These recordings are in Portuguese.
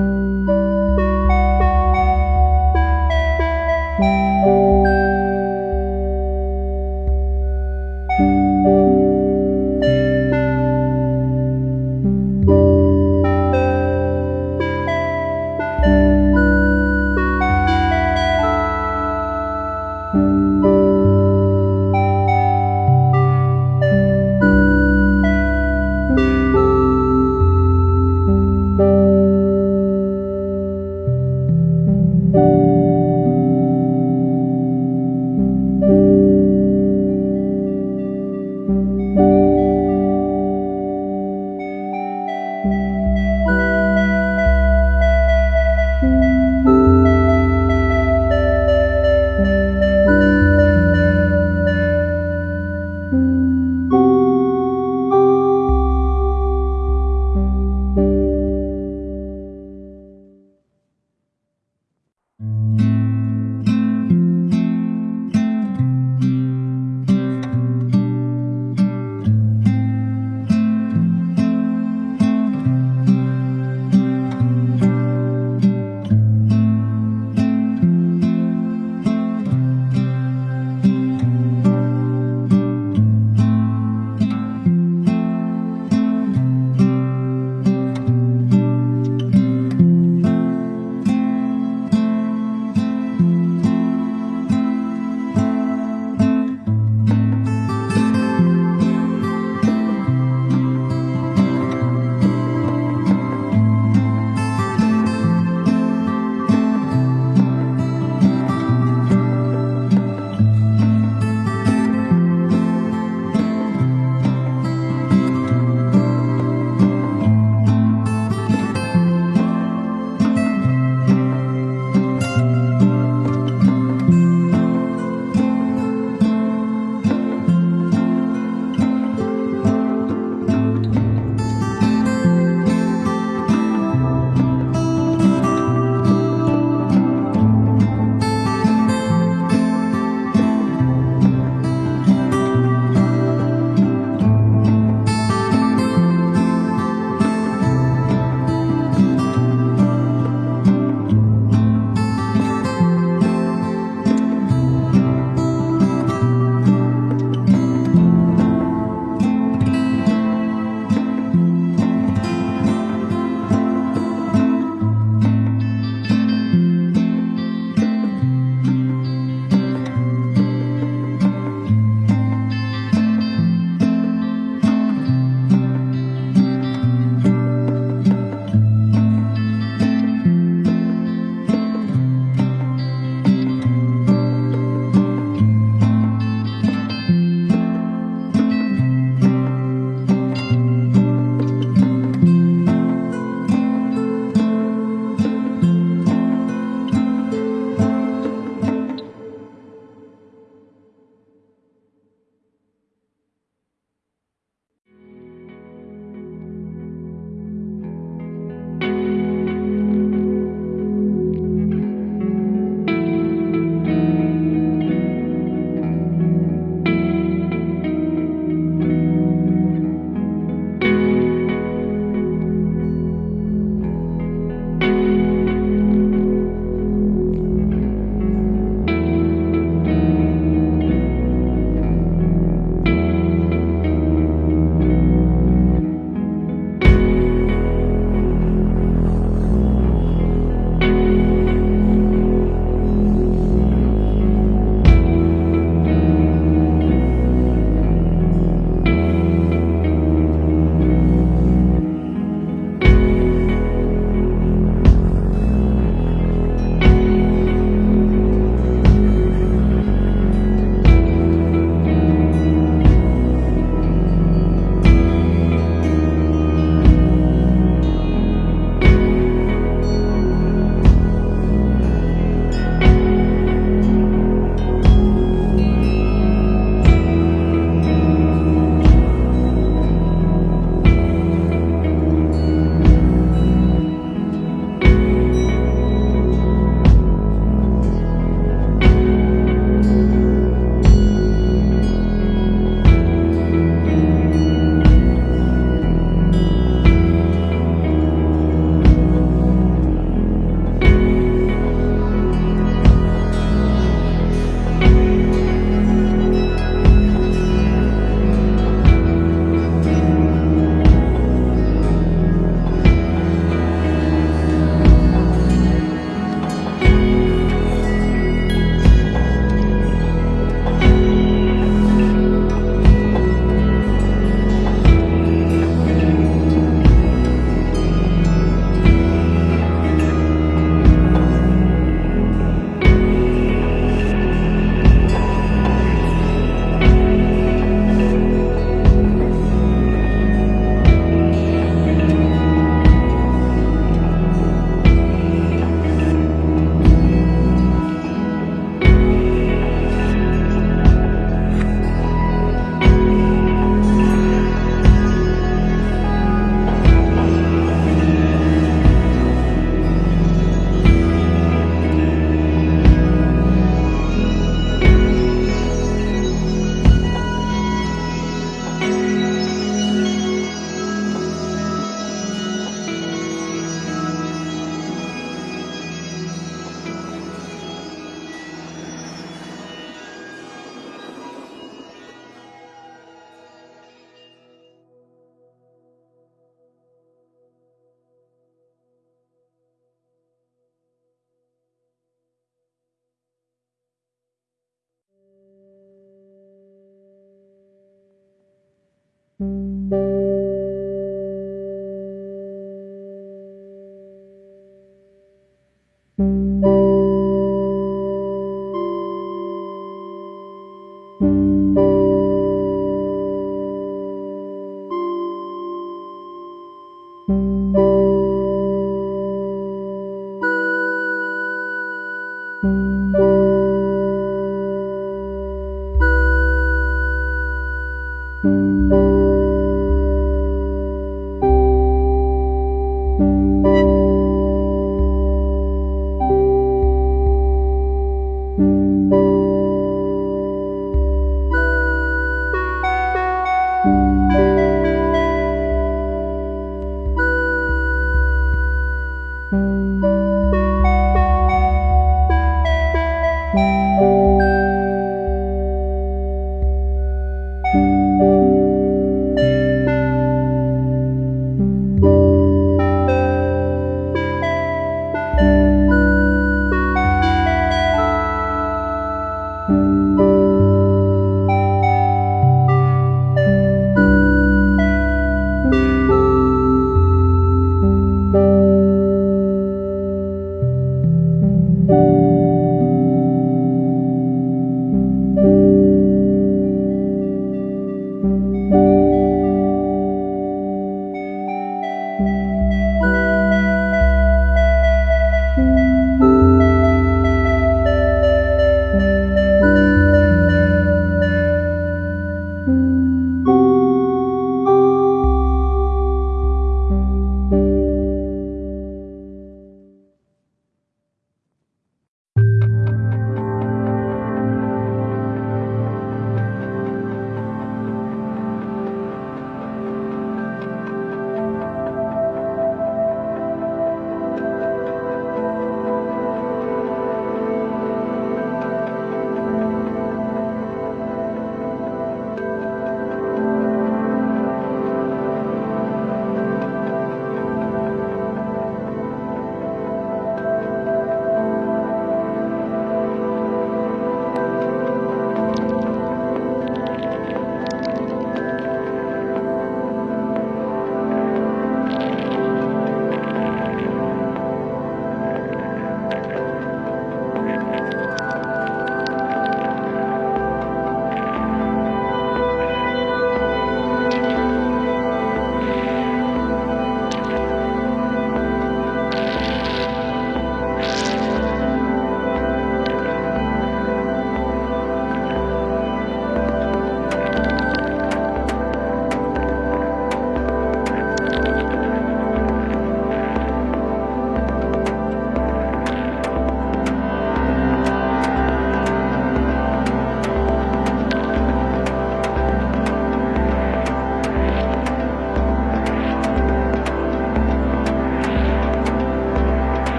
Mm-hmm.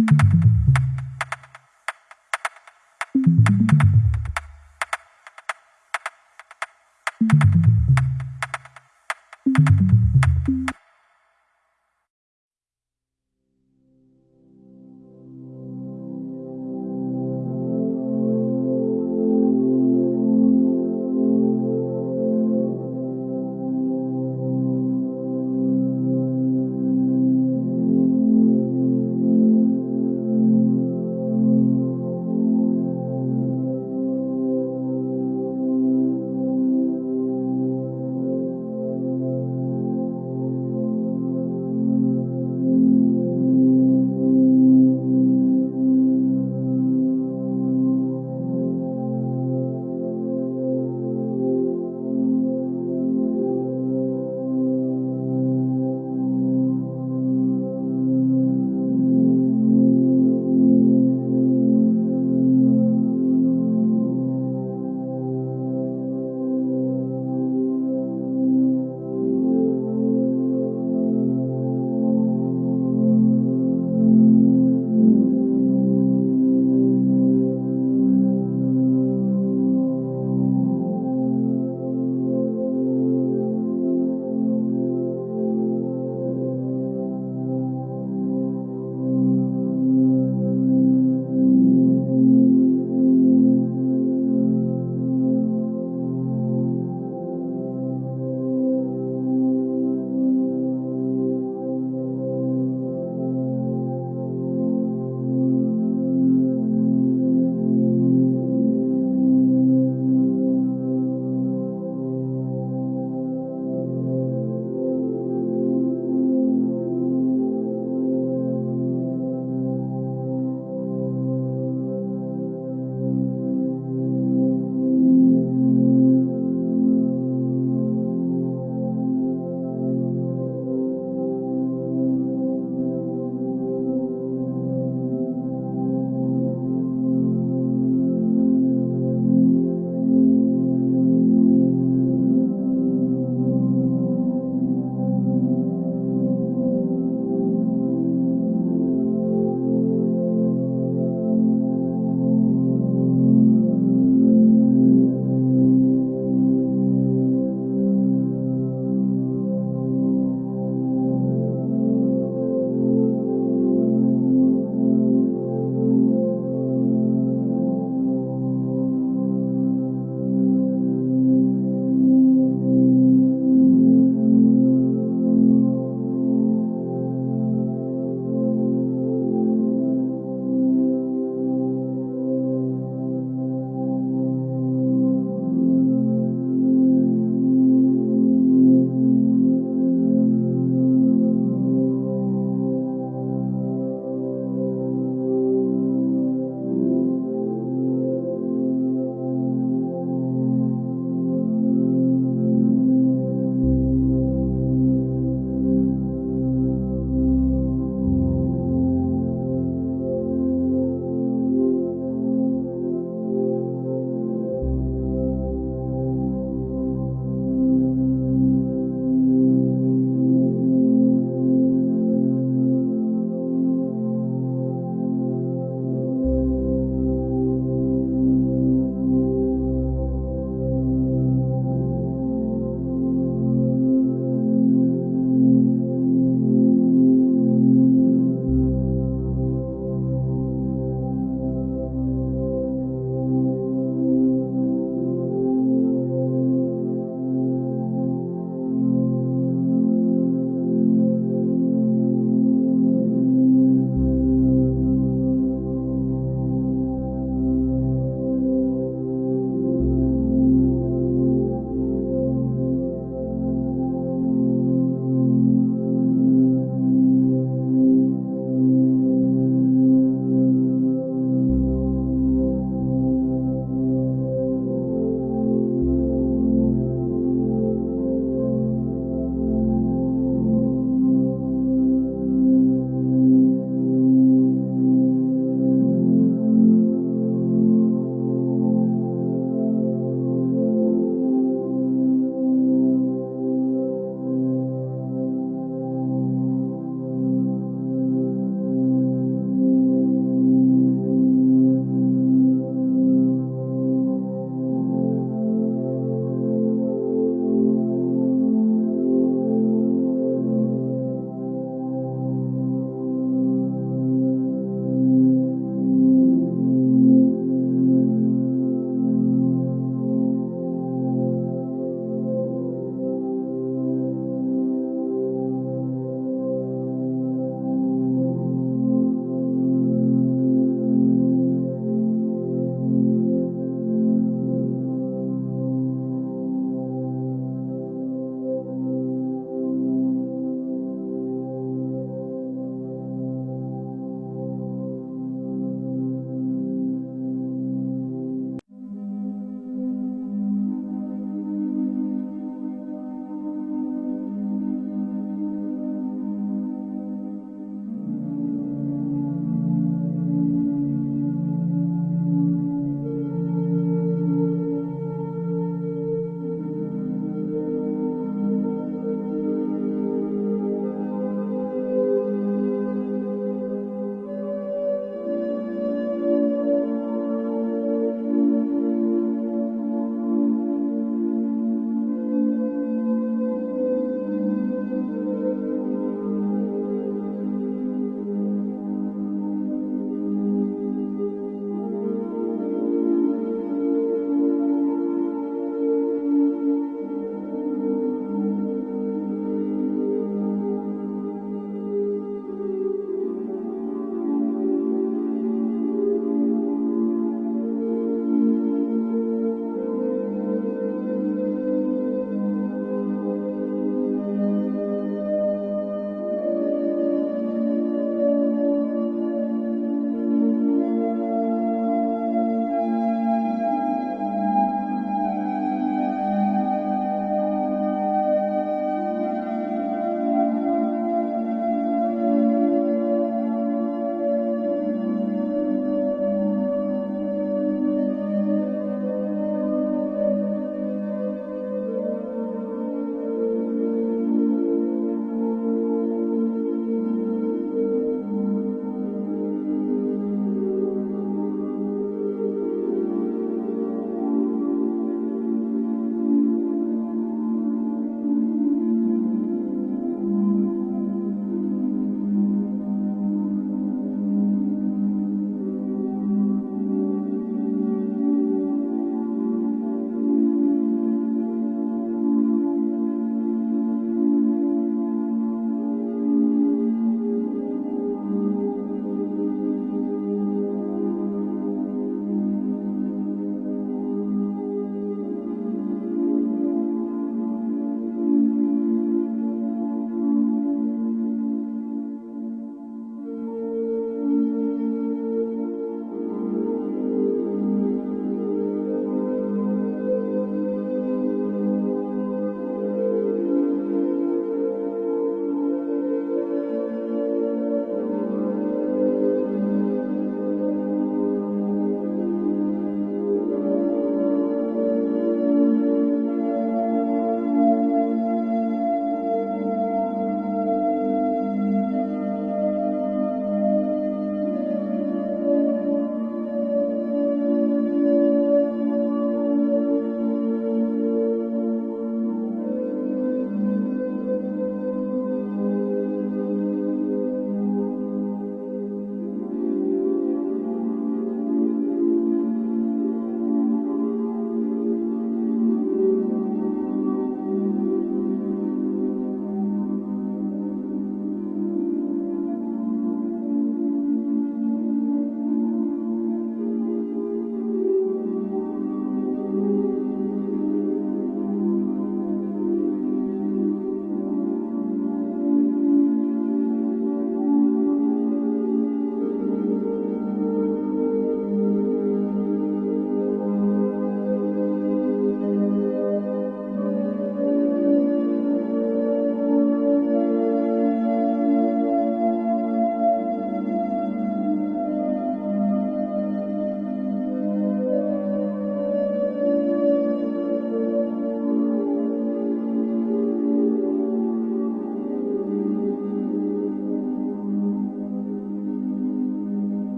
you